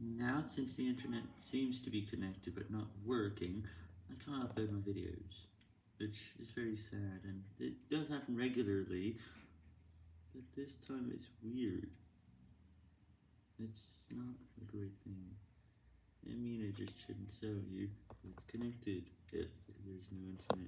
Now, since the internet seems to be connected but not working, I can't upload my videos, which is very sad, and it does happen regularly, but this time it's weird. It's not a great thing. I mean, I just shouldn't show you, it's connected if there's no internet.